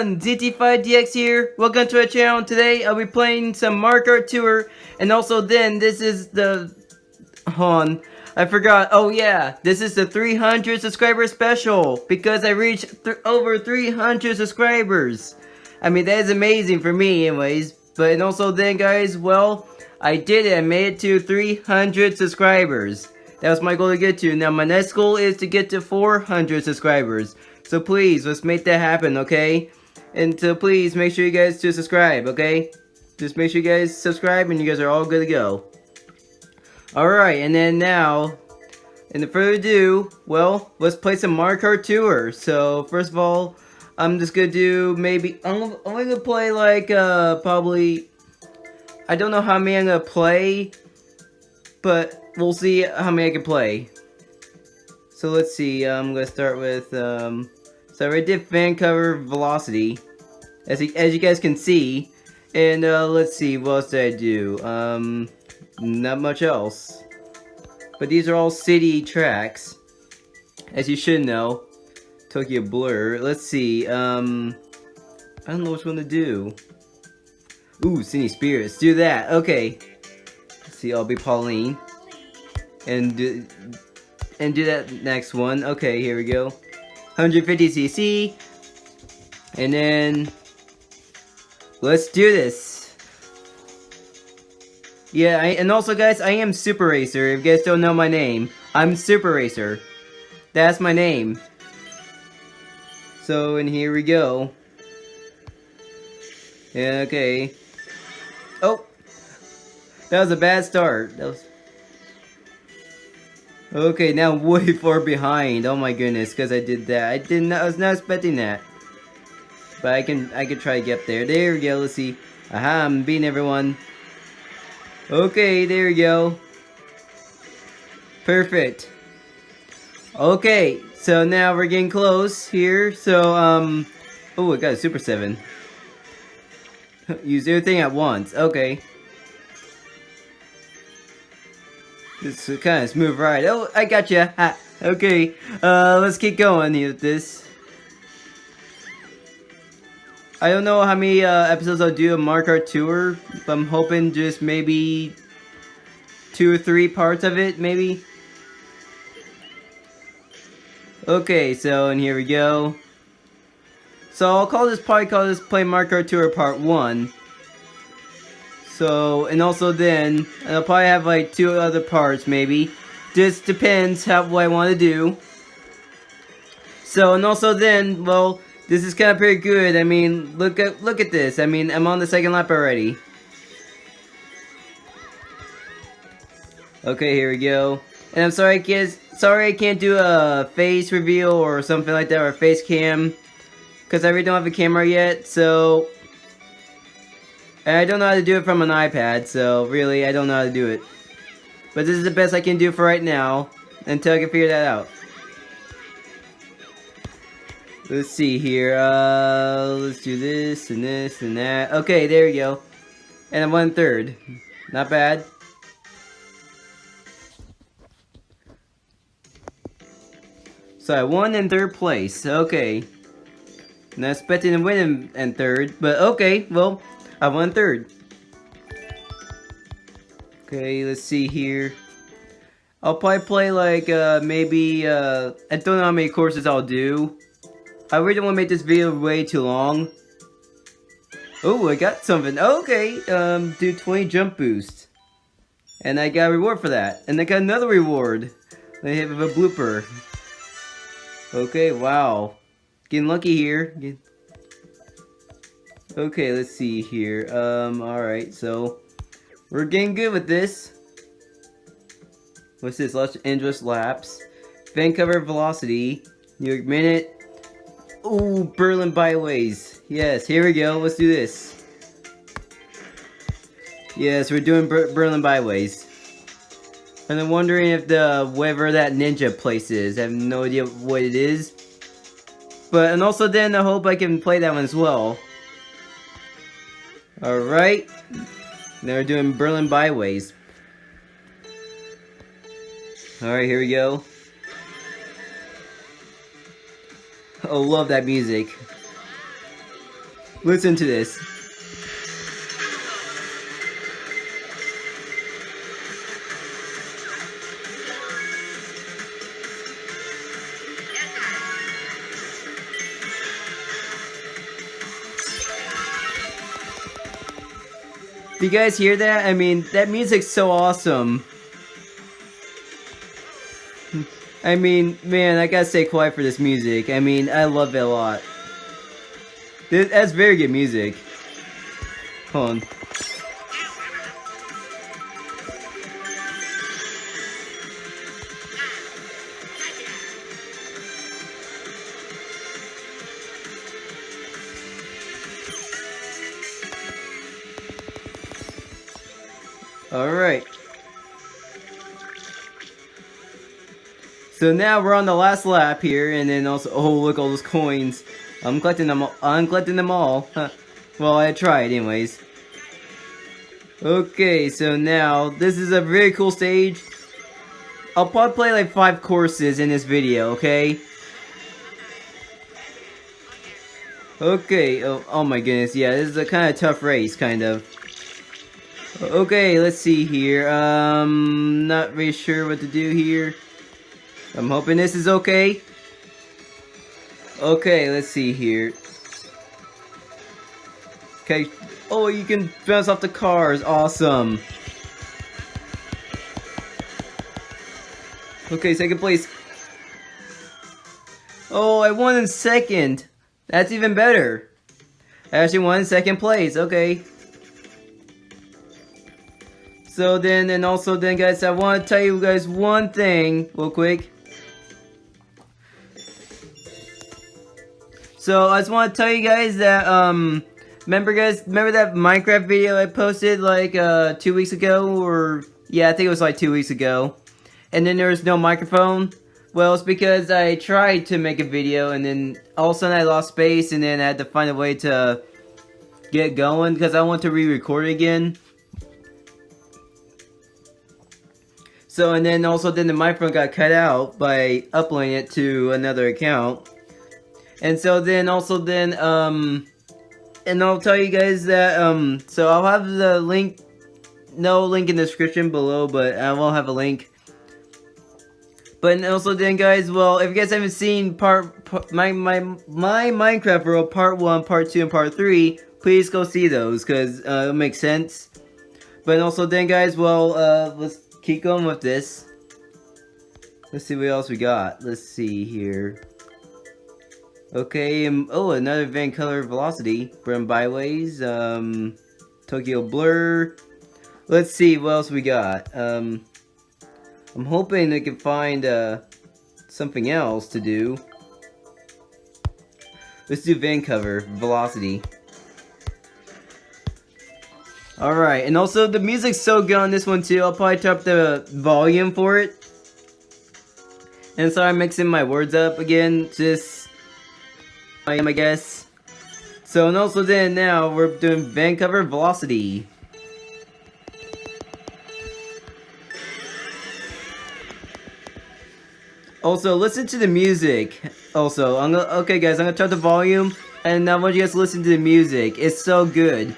everyone, ZT5DX here. Welcome to our channel. Today I'll be playing some Mario Kart Tour, and also then this is the... Hold on, I forgot. Oh yeah, this is the 300 subscriber special because I reached th over 300 subscribers. I mean, that is amazing for me anyways. But and also then guys, well, I did it. I made it to 300 subscribers. That was my goal to get to. Now my next goal is to get to 400 subscribers. So please, let's make that happen, okay? And so please, make sure you guys to subscribe, okay? Just make sure you guys subscribe and you guys are all good to go. Alright, and then now, in the further ado, well, let's play some Mario Kart Tour. So, first of all, I'm just gonna do maybe, I'm only gonna play like, uh, probably, I don't know how many I'm gonna play, but we'll see how many I can play. So let's see, I'm gonna start with, um, so I did Vancouver Velocity, as, as you guys can see. And uh, let's see, what else did I do? Um, not much else. But these are all city tracks, as you should know. Tokyo Blur. Let's see, um, I don't know which one to do. Ooh, Sydney Sprint. Do that. Okay. Let's see, I'll be Pauline. And do, and do that next one. Okay, here we go. 150cc. And then, let's do this. Yeah, I, and also guys, I am Super Racer, if you guys don't know my name. I'm Super Racer. That's my name. So, and here we go. Yeah, okay. Oh! That was a bad start. That was... Okay, now way far behind. Oh my goodness, because I did that. I didn't. I was not expecting that. But I can. I can try to get there. There we go. Let's see. Aha! I'm beating everyone. Okay, there we go. Perfect. Okay, so now we're getting close here. So um. Oh, I got a Super Seven. Use everything at once. Okay. Is kind of smooth ride. Oh, I got you. Okay, uh, let's keep going with this. I don't know how many uh, episodes I'll do of Mario Kart Tour, but I'm hoping just maybe two or three parts of it, maybe. Okay, so, and here we go. So, I'll call this, probably call this Play Mario Kart Tour Part 1. So, and also then, I'll probably have like two other parts maybe. Just depends how what I want to do. So, and also then, well, this is kind of pretty good. I mean, look at look at this. I mean, I'm on the second lap already. Okay, here we go. And I'm sorry, kids. Sorry I can't do a face reveal or something like that, or a face cam. Because I really don't have a camera yet, so I don't know how to do it from an iPad, so really, I don't know how to do it. But this is the best I can do for right now, until I can figure that out. Let's see here, uh, let's do this, and this, and that. Okay, there we go. And I'm one third. Not bad. So I won in third place, okay. Not expecting to win in, in third, but okay, well, I won third. Okay, let's see here. I'll probably play like, uh, maybe, uh, I don't know how many courses I'll do. I really don't want to make this video way too long. Oh, I got something. Okay, um, do 20 jump boost. And I got a reward for that. And I got another reward. I have a blooper. Okay, wow. Getting lucky here. Okay, let's see here. Um, alright, so we're getting good with this. What's this? Los Angeles laps. Vancouver Velocity. New York minute. Ooh, Berlin byways. Yes, here we go. Let's do this. Yes, we're doing Ber Berlin byways. And I'm wondering if the whatever that ninja place is. I have no idea what it is. But and also then I hope I can play that one as well. Alright. Now we're doing Berlin Byways. Alright, here we go. Oh, love that music. Listen to this. Do you guys hear that? I mean, that music's so awesome. I mean, man, I gotta stay quiet for this music. I mean, I love it a lot. This, that's very good music. Hold on. So now we're on the last lap here, and then also, oh look, all those coins. I'm collecting them all. I'm collecting them all. well, I tried anyways. Okay, so now, this is a very cool stage. I'll probably play like five courses in this video, okay? Okay, oh, oh my goodness, yeah, this is a kind of tough race, kind of. Okay, let's see here. Um, not really sure what to do here. I'm hoping this is okay. Okay, let's see here. Okay. Oh, you can bounce off the cars. Awesome. Okay, second place. Oh, I won in second. That's even better. I actually won in second place. Okay. So then, and also then guys, I want to tell you guys one thing real quick. So I just want to tell you guys that, um, remember guys, remember that Minecraft video I posted like, uh, two weeks ago, or, yeah, I think it was like two weeks ago. And then there was no microphone. Well, it's because I tried to make a video, and then all of a sudden I lost space, and then I had to find a way to get going, because I want to re-record again. So, and then also then the microphone got cut out by uploading it to another account. And so then also then, um, and I'll tell you guys that, um, so I'll have the link, no link in the description below, but I will have a link. But also then guys, well, if you guys haven't seen part, part my, my, my Minecraft world, part 1, part 2, and part 3, please go see those, because uh, it makes sense. But also then guys, well, uh, let's keep going with this. Let's see what else we got. Let's see here. Okay, um, oh, another Vancouver Velocity from Byways, um, Tokyo Blur. Let's see what else we got. Um, I'm hoping I can find, uh, something else to do. Let's do Vancouver Velocity. Alright, and also the music's so good on this one too. I'll probably turn up the volume for it. And sorry I'm mixing my words up again, just I am I guess. So and also then now we're doing Vancouver Velocity. Also, listen to the music. Also, I'm gonna, okay guys, I'm gonna turn the volume, and I want you guys to listen to the music. It's so good.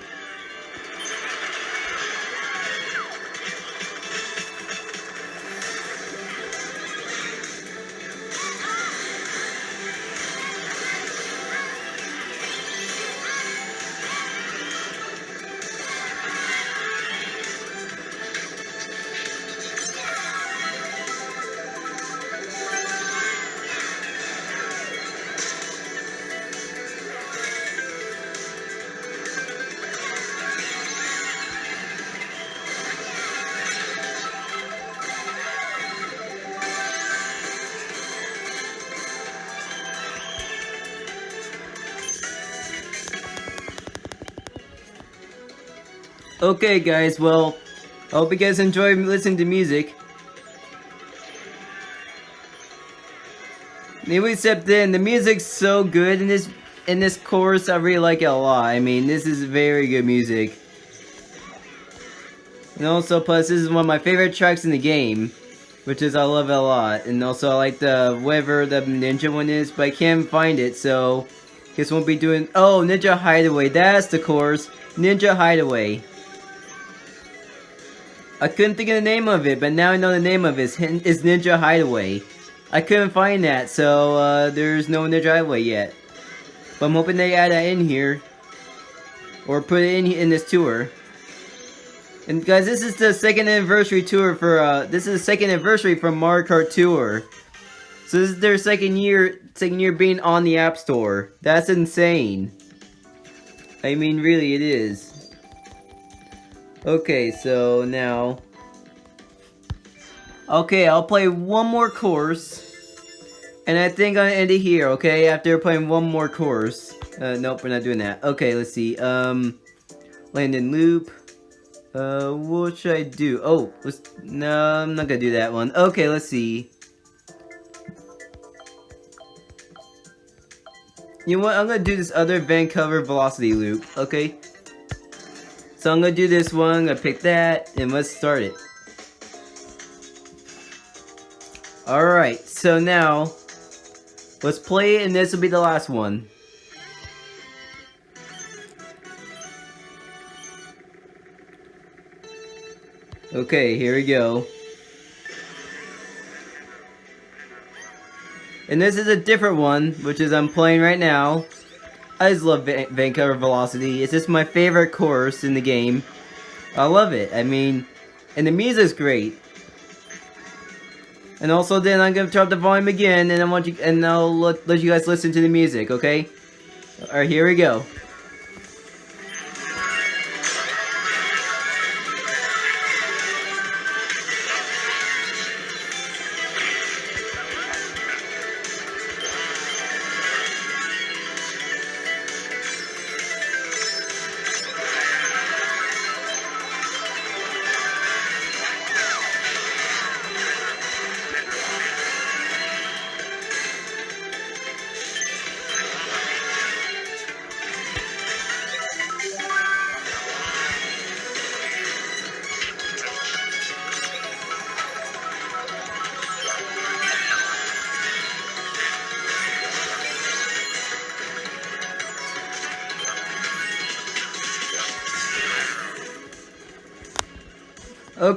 Okay guys, well, I hope you guys enjoy listening to music. Anyway, except then, the music's so good in this in this course, I really like it a lot. I mean, this is very good music. And also, plus, this is one of my favorite tracks in the game. Which is, I love it a lot. And also, I like the, whatever the ninja one is, but I can't find it, so... Guess we'll be doing- Oh, Ninja Hideaway. That's the course. Ninja Hideaway. I couldn't think of the name of it, but now I know the name of it. It's Ninja Hideaway. I couldn't find that, so uh, there's no Ninja Hideaway yet. But I'm hoping they add that in here. Or put it in in this tour. And guys, this is the second anniversary tour for, uh, this is the second anniversary from Mario Kart Tour. So this is their second year, second year being on the App Store. That's insane. I mean, really, it is. Okay, so now... Okay, I'll play one more course. And I think I'm gonna end it here, okay? After playing one more course. Uh, nope, we're not doing that. Okay, let's see. Um, London Loop. Uh, what should I do? Oh, let's, no, I'm not gonna do that one. Okay, let's see. You know what, I'm gonna do this other Vancouver Velocity Loop, okay? So I'm gonna do this one, I'm gonna pick that, and let's start it. Alright, so now, let's play it, and this will be the last one. Okay, here we go. And this is a different one, which is I'm playing right now. I just love Van Vancouver Velocity. It's just my favorite course in the game. I love it. I mean, and the music's great. And also then I'm gonna turn up the volume again and I want you and I'll let, let you guys listen to the music, okay? Alright, here we go.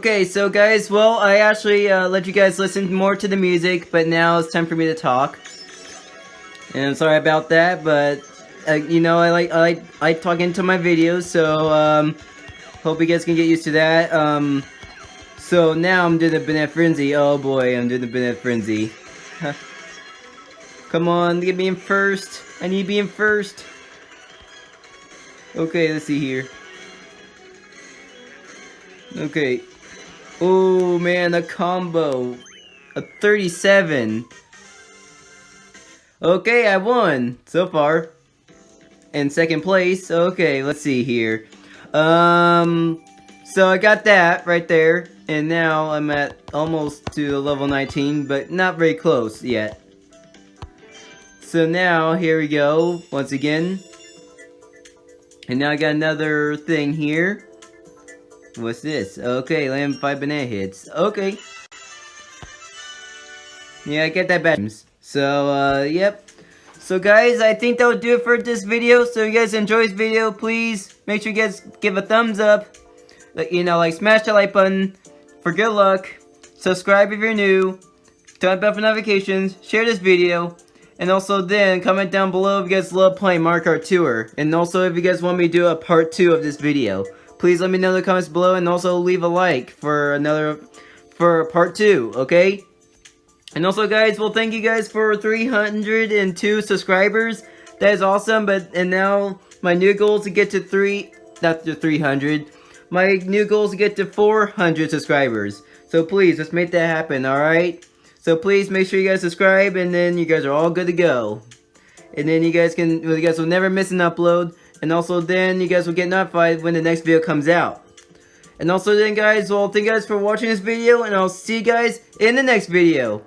Okay, so guys, well, I actually uh, let you guys listen more to the music, but now it's time for me to talk. And I'm sorry about that, but uh, you know, I like I like I talk into my videos, so um, hope you guys can get used to that. Um, so now I'm doing the Banana Frenzy. Oh boy, I'm doing the Banana Frenzy. Come on, get me in first. I need to be in first. Okay, let's see here. Okay, Oh man, a combo. A 37. Okay, I won so far. In second place. Okay, let's see here. Um, so I got that right there. And now I'm at almost to level 19, but not very close yet. So now, here we go, once again. And now I got another thing here. What's this? Okay, land five banana hits. Okay. Yeah, I get that back. So, uh, yep. So guys, I think that will do it for this video. So if you guys enjoy this video, please make sure you guys give a thumbs up. You know, like smash the like button for good luck. Subscribe if you're new. Turn bell for notifications. Share this video. And also then, comment down below if you guys love playing Mario Kart Tour. And also if you guys want me to do a part 2 of this video please let me know in the comments below and also leave a like for another, for part two, okay? And also guys, well thank you guys for 302 subscribers. That is awesome, but, and now my new goal is to get to three, not to 300. My new goal is to get to 400 subscribers. So please, let's make that happen, alright? So please make sure you guys subscribe and then you guys are all good to go. And then you guys can, you guys will never miss an upload. And also then you guys will get notified when the next video comes out. And also then guys, well thank you guys for watching this video and I'll see you guys in the next video.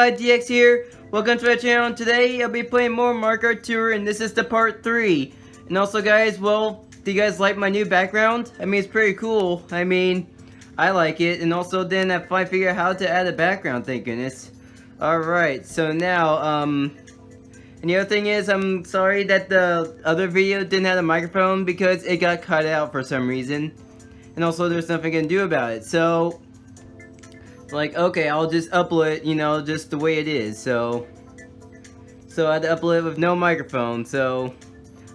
Everyone! ZT5DX here. Welcome to my channel. Today I'll be playing more Mario Tour and this is the part 3. And also guys, well, do you guys like my new background? I mean, it's pretty cool. I mean, I like it. And also then I finally figured out how to add a background, thank goodness. Alright, so now, um... And the other thing is, I'm sorry that the other video didn't have a microphone because it got cut out for some reason. And also there's nothing I can do about it. So, like, okay, I'll just upload you know, just the way it is, so... So I had to upload it with no microphone, so...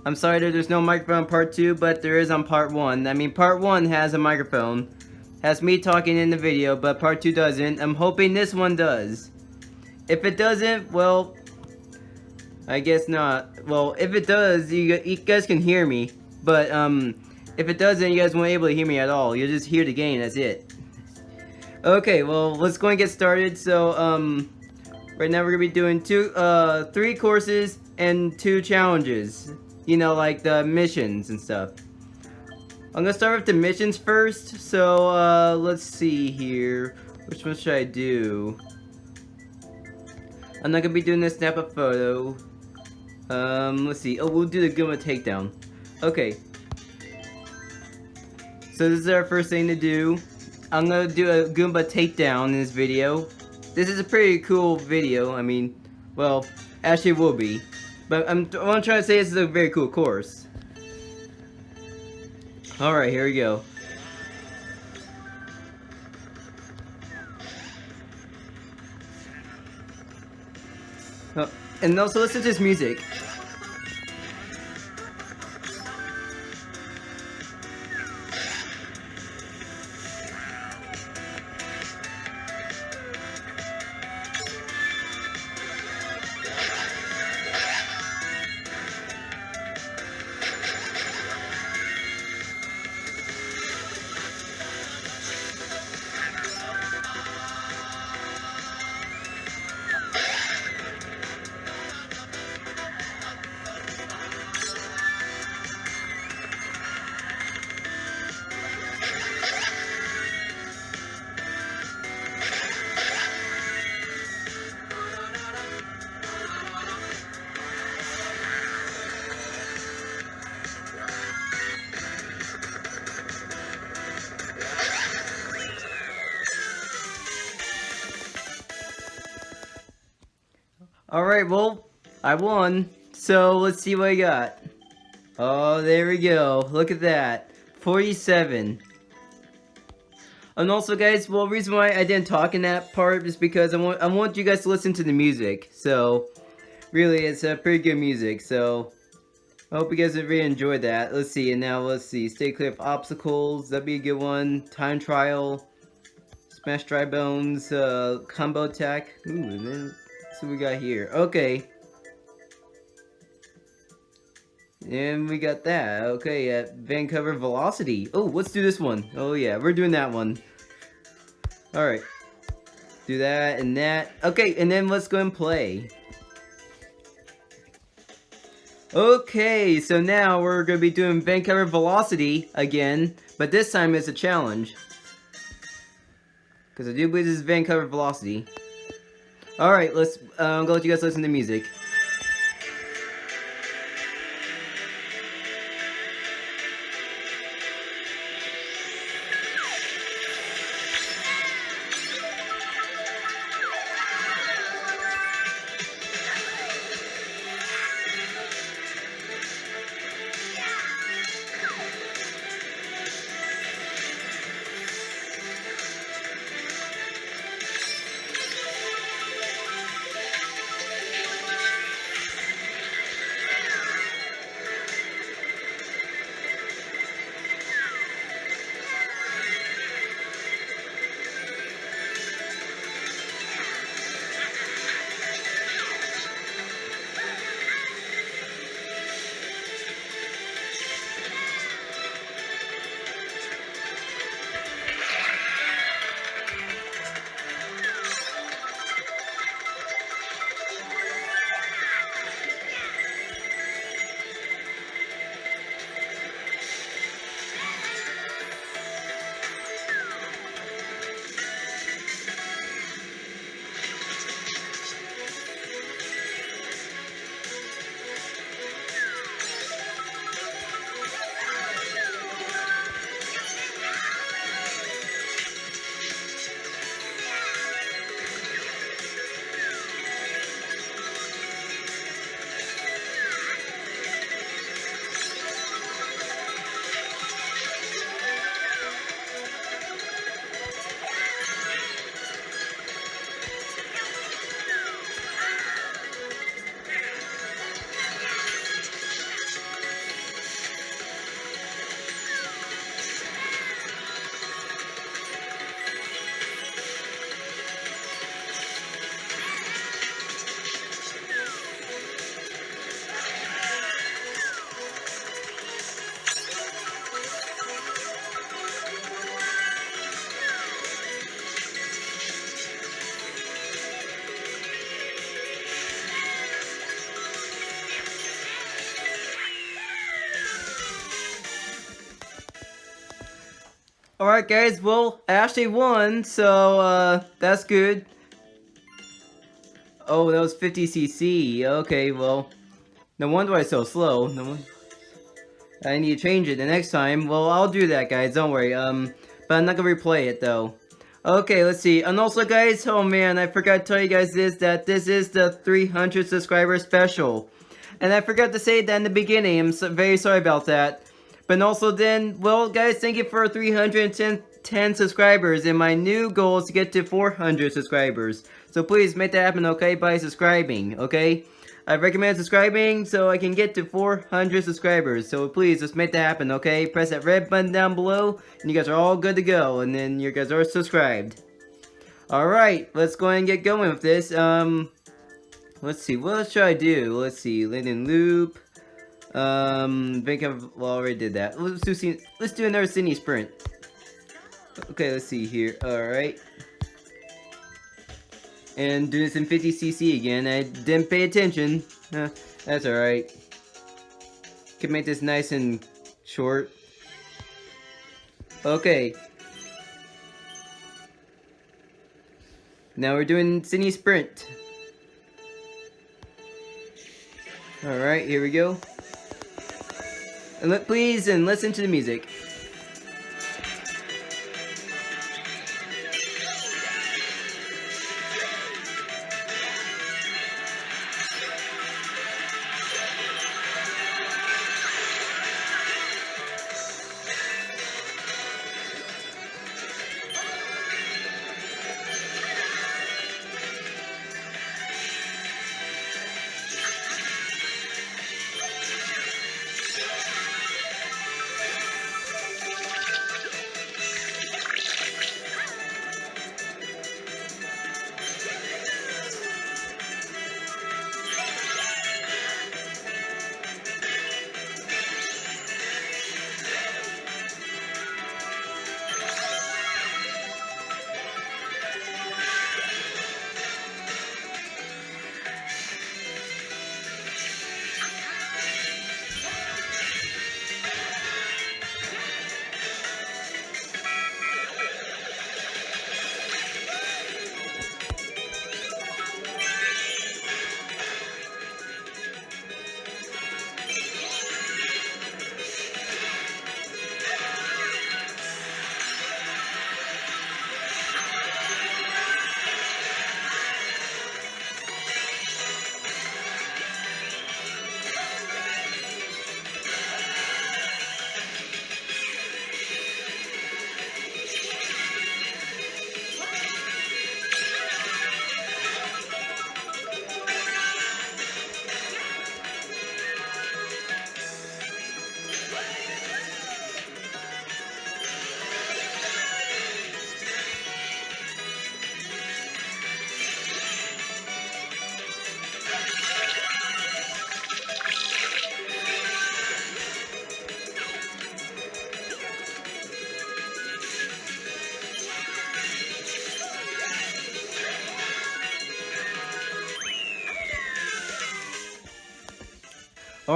I'm sorry that there's no microphone on part 2, but there is on part 1. I mean, part 1 has a microphone. Has me talking in the video, but part 2 doesn't. I'm hoping this one does. If it doesn't, well... I guess not. Well, if it does, you, you guys can hear me. But, um... If it doesn't, you guys won't be able to hear me at all. You'll just hear the game, that's it. Okay, well, let's go and get started. So, um, right now we're gonna be doing two, uh, three courses and two challenges. You know, like the missions and stuff. I'm gonna start with the missions first. So, uh, let's see here. Which one should I do? I'm not gonna be doing this snap a photo. Um, let's see. Oh, we'll do the Goomba takedown. Okay. So this is our first thing to do. I'm gonna do a Goomba takedown in this video. This is a pretty cool video, I mean, well, actually will be. But I'm, I'm trying to say this is a very cool course. Alright, here we go. Oh, and also listen to this music. I won. So, let's see what I got. Oh, there we go. Look at that. 47. And also, guys, well, reason why I didn't talk in that part is because I want I want you guys to listen to the music. So, really, it's a pretty good music. So, I hope you guys have really enjoyed that. Let's see, and now let's see. Stay clear of obstacles. That'd be a good one. Time trial. Smash dry bones. Uh, combo attack. Ooh, and then so we got here. Okay. And we got that. Okay, at Vancouver Velocity. Oh, let's do this one. Oh yeah, we're doing that one. Alright. Do that and that. Okay, and then let's go and play. Okay, so now we're going to be doing Vancouver Velocity again, but this time it's a challenge. Because I do believe this is Vancouver Velocity. Alright, let's, uh, I'm gonna let you guys listen to music. Alright guys, well, I actually won, so, uh, that's good. Oh, that was 50cc. Okay, well, no wonder I'm so slow. No. I need to change it the next time. Well, I'll do that, guys. Don't worry. Um, but I'm not gonna replay it though. Okay, let's see. And also, guys, oh man, I forgot to tell you guys this that this is the 300 subscriber special, and I forgot to say that in the beginning. I'm so, very sorry about that. But also, then, well, guys, thank you for 310 10 subscribers, and my new goal is to get to 400 subscribers. So please make that happen, okay, by subscribing, okay? I recommend subscribing so I can get to 400 subscribers. So please, just make that happen, okay? Press that red button down below, and you guys are all good to go. And then you guys are subscribed. Alright, let's go ahead and get going with this. Um, let's see, what should I do? Let's see, London Loop. Um, think I've already did that. Let's do, let's do another Sydney Sprint. Okay, let's see here. Alright and doing some 50cc again. I didn't pay attention. Uh, that's alright. Can make this nice and short. Okay. Now we're doing Sydney Sprint. Alright, here we go. Please and listen to the music.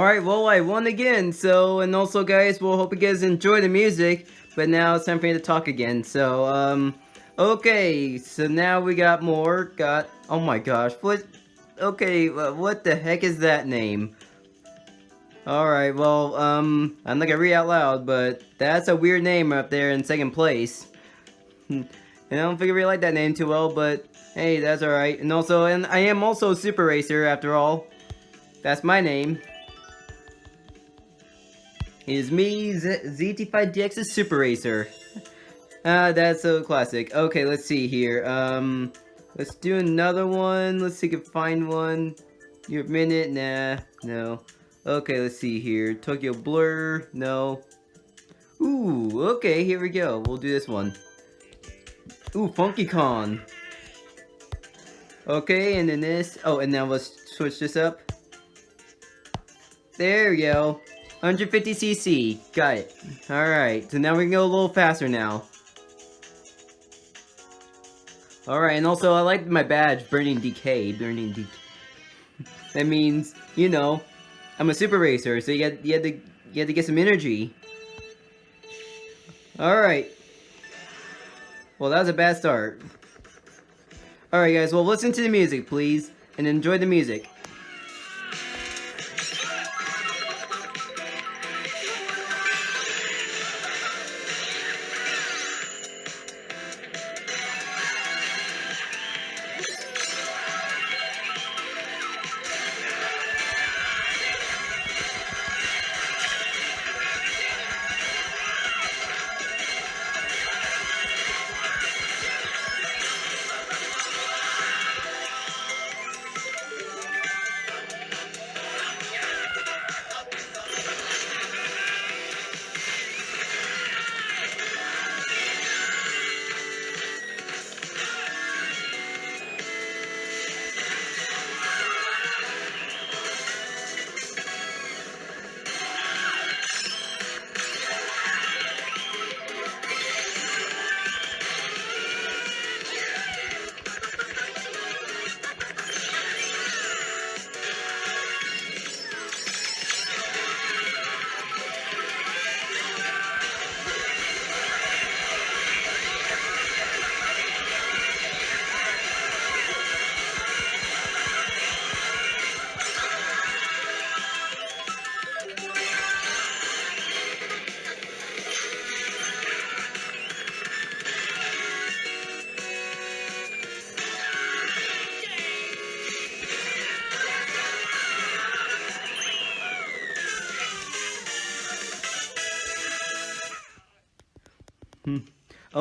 Alright, well, I won again, so, and also, guys, we'll hope you guys enjoy the music, but now it's time for me to talk again, so, um, okay, so now we got more, got, oh my gosh, what, okay, what the heck is that name? Alright, well, um, I'm not gonna read out loud, but that's a weird name up there in second place. and I don't think I really like that name too well, but hey, that's alright. And also, and I am also Super Racer after all. That's my name is me, Z ZT5DX's Super Racer. Ah, that's so classic. Okay, let's see here. Um, let's do another one. Let's see if we can find one. Your minute? Nah, no. Okay, let's see here. Tokyo Blur? No. Ooh, okay, here we go. We'll do this one. Ooh, Funky Kong. Okay, and then this. Oh, and now let's switch this up. There we go. 150cc. Got it. Alright, so now we can go a little faster now. Alright, and also I like my badge, Burning Decay. Burning Decay. that means, you know, I'm a super racer, so you had, you had to you had to get some energy. Alright. Well, that was a bad start. Alright guys, well listen to the music, please, and enjoy the music.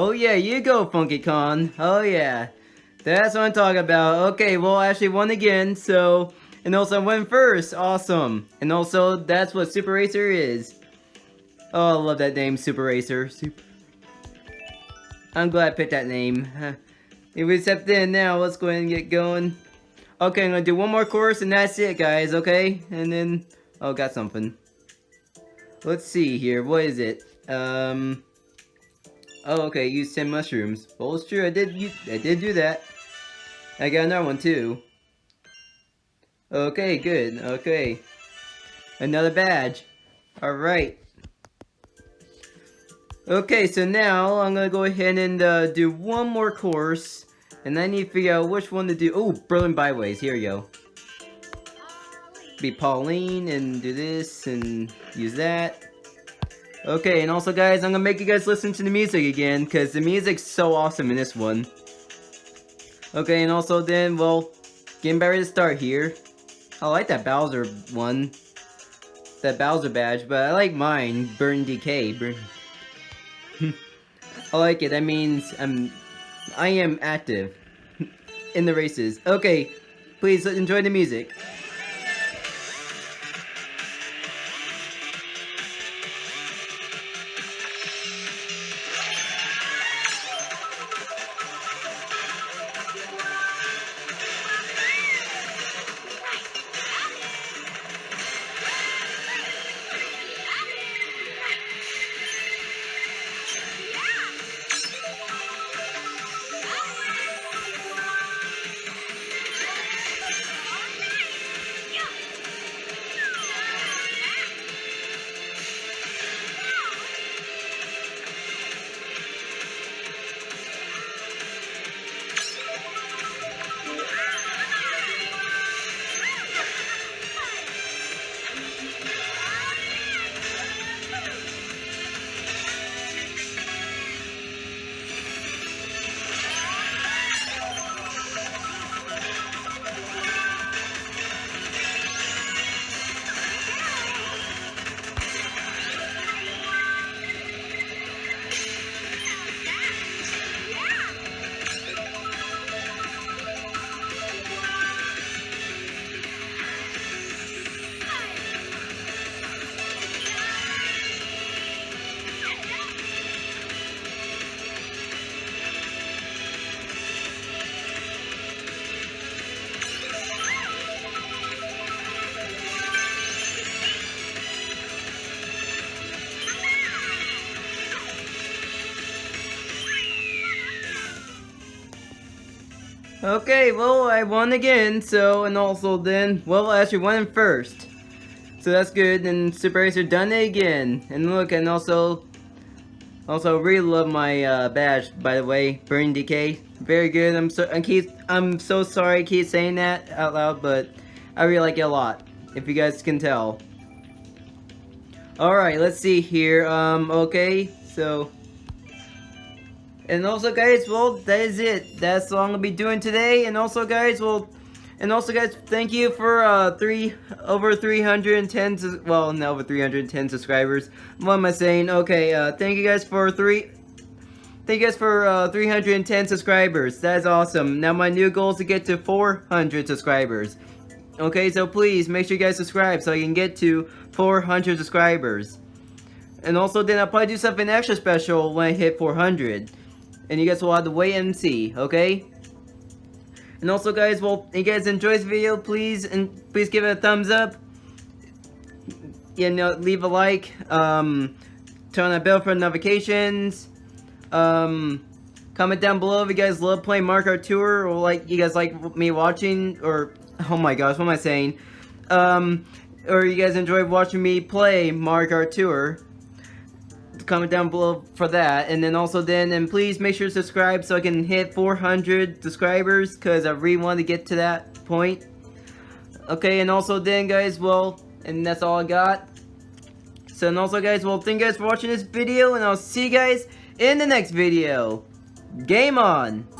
Oh yeah, you go, Funky Kong. Oh yeah. That's what I'm talking about. Okay, well, I actually won again, so... And also I went first. Awesome. And also, that's what Super Racer is. Oh, I love that name, Super Racer. Super... I'm glad I picked that name. If we step in now, let's go ahead and get going. Okay, I'm gonna do one more course and that's it, guys, okay? And then... Oh, got something. Let's see here. What is it? Um... Oh, okay, use 10 mushrooms. Well, it's true, I did use, I did do that. I got another one, too. Okay, good, okay. Another badge. Alright. Okay, so now I'm gonna go ahead and uh, do one more course. And I need to figure out which one to do. Oh, Berlin Byways, here we go. Be Pauline and do this and use that. Okay, and also guys, I'm gonna make you guys listen to the music again, because the music's so awesome in this one. Okay, and also then, well, getting ready to start here. I like that Bowser one. That Bowser badge, but I like mine, Burn Decay. Burn. I like it, that means I'm, I am active in the races. Okay, please enjoy the music. Okay, well, I won again, so, and also then, well, I actually won first. So that's good, and Super Racer done it again. And look, and also, Also, really love my uh, badge, by the way, Burning Decay. Very good. I'm so I keep I'm so sorry I keep saying that out loud, but I really like it a lot. If you guys can tell. Alright, let's see here. Um, okay, so and also guys, well, that is it. That's all I'm gonna be doing today. And also guys, well, and also guys, thank you for uh, three, over 310, well, no, over 310 subscribers. What am I saying? Okay, uh, thank you guys for three, thank you guys for uh, 310 subscribers. That is awesome. Now my new goal is to get to 400 subscribers. Okay, so please make sure you guys subscribe so I can get to 400 subscribers. And also then I'll probably do something extra special when I hit 400 and you guys will have to wait and see, okay? And also guys, well, you guys enjoy this video, please, and please give it a thumbs up. You know, leave a like, um, turn on the bell for notifications, um, comment down below if you guys love playing Mario Tour, or like, you guys like me watching, or, oh my gosh, what am I saying? Um, or you guys enjoy watching me play Mario Tour comment down below for that. And then also then, and please make sure to subscribe so I can hit 400 subscribers because I really want to get to that point. Okay, and also then guys, well, and that's all I got. So and also guys, well, thank you guys for watching this video and I'll see you guys in the next video. Game on!